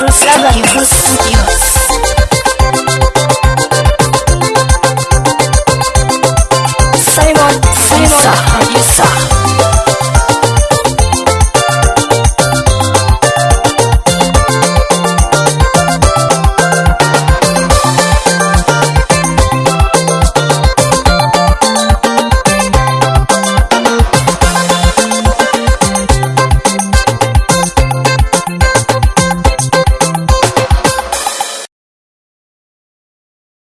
Bruce, Bruce, Bruce, Bruce,